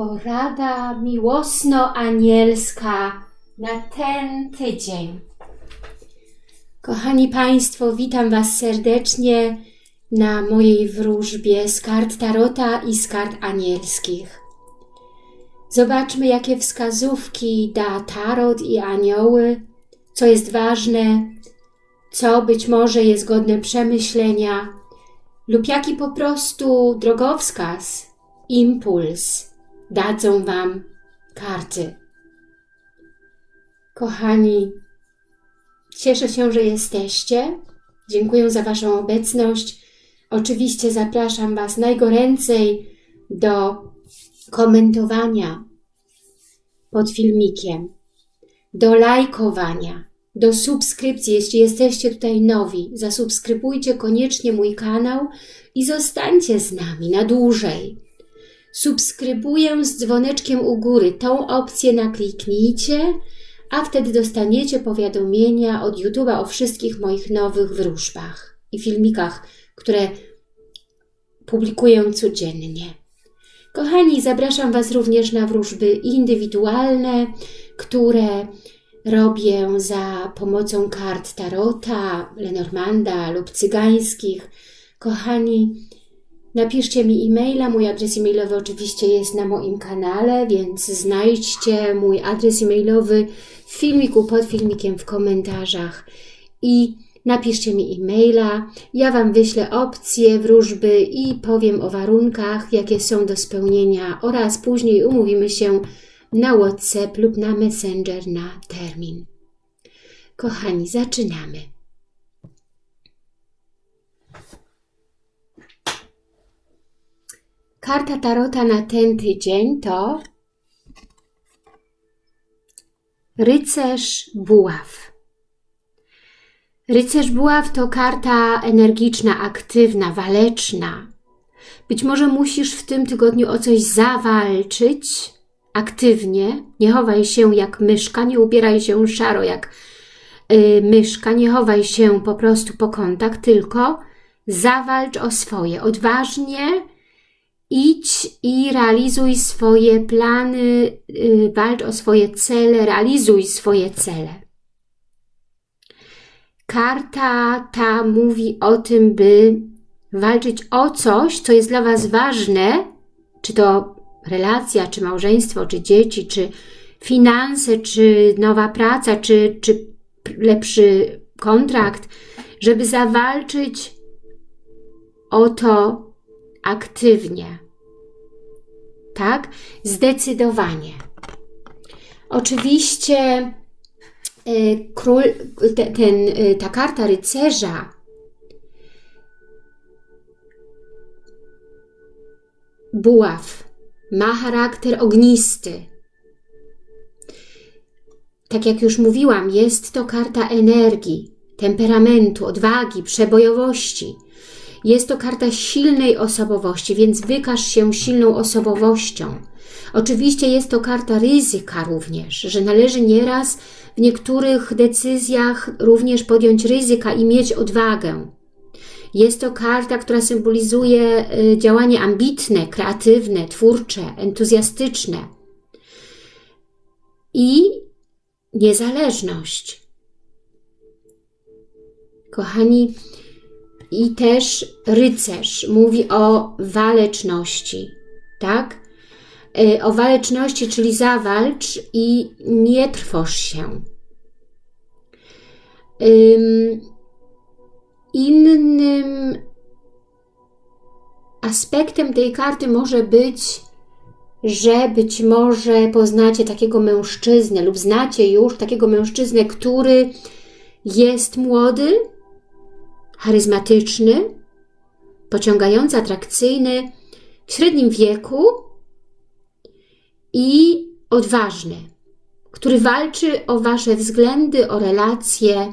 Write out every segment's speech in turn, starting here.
Porada miłosno-anielska na ten tydzień. Kochani Państwo, witam Was serdecznie na mojej wróżbie z kart Tarota i z kart anielskich. Zobaczmy, jakie wskazówki da Tarot i anioły, co jest ważne, co być może jest godne przemyślenia lub jaki po prostu drogowskaz, impuls dadzą Wam karty. Kochani, cieszę się, że jesteście. Dziękuję za Waszą obecność. Oczywiście zapraszam Was najgoręcej do komentowania pod filmikiem, do lajkowania, do subskrypcji. Jeśli jesteście tutaj nowi, zasubskrybujcie koniecznie mój kanał i zostańcie z nami na dłużej. Subskrybuję z dzwoneczkiem u góry. Tą opcję nakliknijcie, a wtedy dostaniecie powiadomienia od YouTube'a o wszystkich moich nowych wróżbach i filmikach, które publikuję codziennie. Kochani, zapraszam Was również na wróżby indywidualne, które robię za pomocą kart Tarota, Lenormanda lub cygańskich. Kochani, napiszcie mi e-maila, mój adres e-mailowy oczywiście jest na moim kanale, więc znajdźcie mój adres e-mailowy w filmiku, pod filmikiem, w komentarzach i napiszcie mi e-maila, ja Wam wyślę opcje wróżby i powiem o warunkach, jakie są do spełnienia oraz później umówimy się na WhatsApp lub na Messenger na termin. Kochani, zaczynamy. Karta Tarota na ten tydzień to Rycerz Buław. Rycerz Buław to karta energiczna, aktywna, waleczna. Być może musisz w tym tygodniu o coś zawalczyć aktywnie. Nie chowaj się jak myszka, nie ubieraj się szaro jak yy, myszka, nie chowaj się po prostu po kątach, tylko zawalcz o swoje. Odważnie idź i realizuj swoje plany, yy, walcz o swoje cele, realizuj swoje cele. Karta ta mówi o tym, by walczyć o coś, co jest dla Was ważne, czy to relacja, czy małżeństwo, czy dzieci, czy finanse, czy nowa praca, czy, czy lepszy kontrakt, żeby zawalczyć o to aktywnie. Tak? Zdecydowanie. Oczywiście Y, król, ten, y, ta karta rycerza buław ma charakter ognisty. Tak jak już mówiłam, jest to karta energii, temperamentu, odwagi, przebojowości. Jest to karta silnej osobowości, więc wykaż się silną osobowością. Oczywiście jest to karta ryzyka również, że należy nieraz w niektórych decyzjach również podjąć ryzyka i mieć odwagę. Jest to karta, która symbolizuje y, działanie ambitne, kreatywne, twórcze, entuzjastyczne i niezależność. Kochani, i też rycerz mówi o waleczności, tak? Y, o waleczności, czyli zawalcz i nie trwoż się. Innym aspektem tej karty może być, że być może poznacie takiego mężczyznę lub znacie już takiego mężczyznę, który jest młody, charyzmatyczny, pociągający, atrakcyjny, w średnim wieku i odważny, który walczy o Wasze względy, o relacje.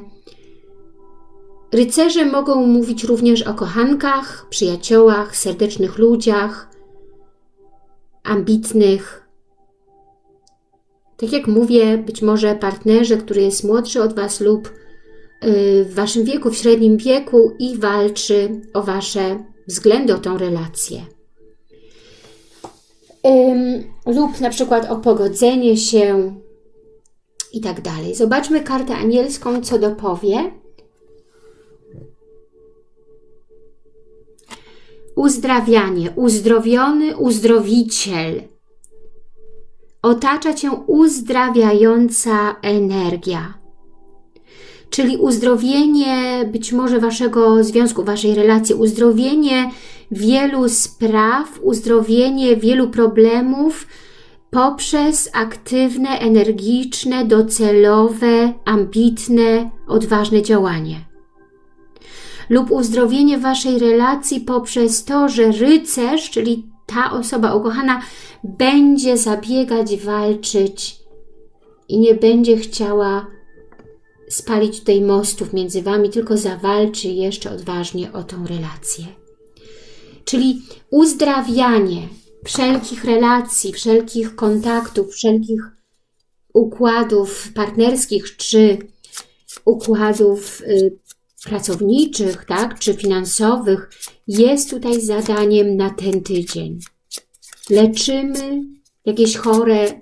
Rycerze mogą mówić również o kochankach, przyjaciołach, serdecznych ludziach, ambitnych. Tak jak mówię, być może partnerze, który jest młodszy od Was lub w Waszym wieku, w średnim wieku i walczy o Wasze względy, o tą relację. lub na przykład o pogodzenie się i tak dalej. Zobaczmy kartę anielską, co dopowie. Uzdrawianie, uzdrowiony uzdrowiciel. Otacza cię uzdrawiająca energia. Czyli uzdrowienie być może waszego związku, waszej relacji, uzdrowienie wielu spraw, uzdrowienie wielu problemów poprzez aktywne, energiczne, docelowe, ambitne, odważne działanie. Lub uzdrowienie Waszej relacji poprzez to, że rycerz, czyli ta osoba ukochana, będzie zabiegać, walczyć i nie będzie chciała spalić tutaj mostów między Wami, tylko zawalczy jeszcze odważnie o tą relację. Czyli uzdrawianie wszelkich relacji, wszelkich kontaktów, wszelkich układów partnerskich czy układów y, pracowniczych, tak, czy finansowych jest tutaj zadaniem na ten tydzień. Leczymy jakieś chore,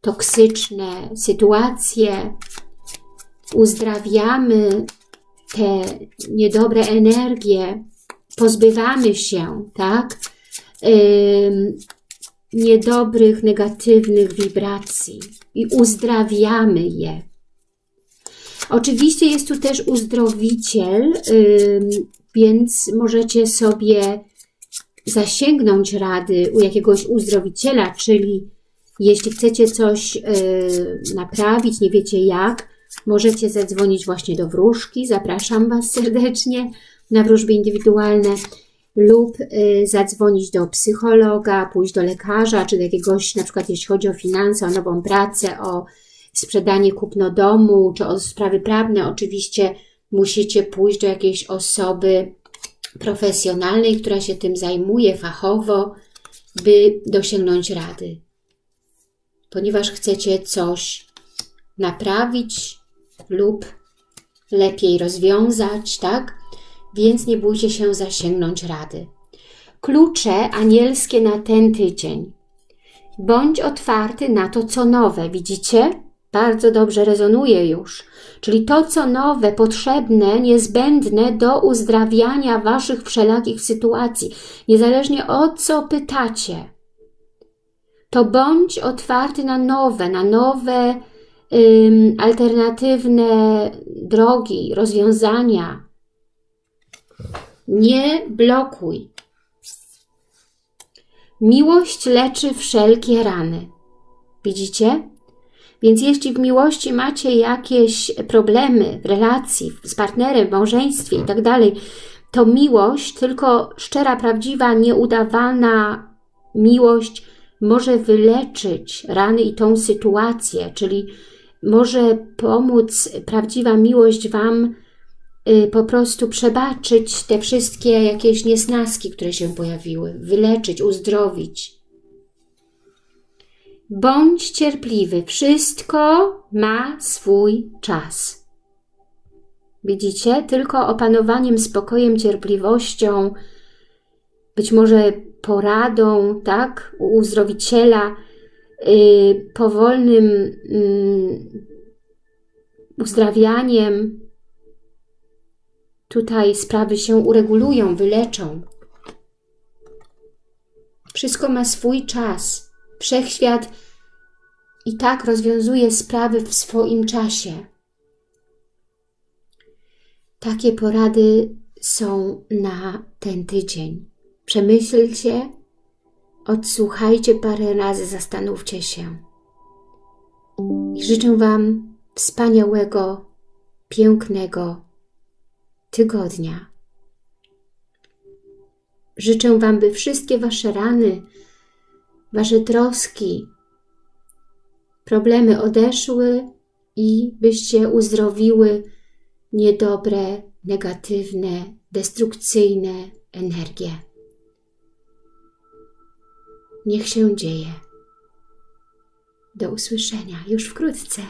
toksyczne sytuacje, uzdrawiamy te niedobre energie, pozbywamy się, tak, niedobrych, negatywnych wibracji i uzdrawiamy je. Oczywiście jest tu też uzdrowiciel, więc możecie sobie zasięgnąć rady u jakiegoś uzdrowiciela, czyli jeśli chcecie coś naprawić, nie wiecie jak, możecie zadzwonić właśnie do wróżki. Zapraszam Was serdecznie na wróżby indywidualne lub zadzwonić do psychologa, pójść do lekarza, czy do jakiegoś, na przykład jeśli chodzi o finanse, o nową pracę, o sprzedanie, kupno domu, czy o sprawy prawne, oczywiście musicie pójść do jakiejś osoby profesjonalnej, która się tym zajmuje fachowo, by dosięgnąć rady. Ponieważ chcecie coś naprawić lub lepiej rozwiązać, tak? Więc nie bójcie się zasięgnąć rady. Klucze anielskie na ten tydzień. Bądź otwarty na to, co nowe. Widzicie? bardzo dobrze rezonuje już. Czyli to, co nowe, potrzebne, niezbędne do uzdrawiania Waszych wszelakich sytuacji, niezależnie o co pytacie, to bądź otwarty na nowe, na nowe alternatywne drogi, rozwiązania. Nie blokuj. Miłość leczy wszelkie rany. Widzicie? Więc jeśli w miłości macie jakieś problemy w relacji, z partnerem, w małżeństwie i tak to miłość, tylko szczera, prawdziwa, nieudawana miłość może wyleczyć rany i tą sytuację, czyli może pomóc prawdziwa miłość Wam y, po prostu przebaczyć te wszystkie jakieś niesnaski, które się pojawiły, wyleczyć, uzdrowić. Bądź cierpliwy, wszystko ma swój czas. Widzicie? Tylko opanowaniem, spokojem, cierpliwością, być może poradą, tak, u uzdrowiciela, powolnym yy, uzdrawianiem, tutaj sprawy się uregulują, wyleczą. Wszystko ma swój czas. Wszechświat i tak rozwiązuje sprawy w swoim czasie. Takie porady są na ten tydzień. Przemyślcie, odsłuchajcie parę razy, zastanówcie się. I życzę Wam wspaniałego, pięknego tygodnia. Życzę Wam, by wszystkie Wasze rany, Wasze troski, problemy odeszły i byście uzdrowiły niedobre, negatywne, destrukcyjne energie. Niech się dzieje. Do usłyszenia już wkrótce.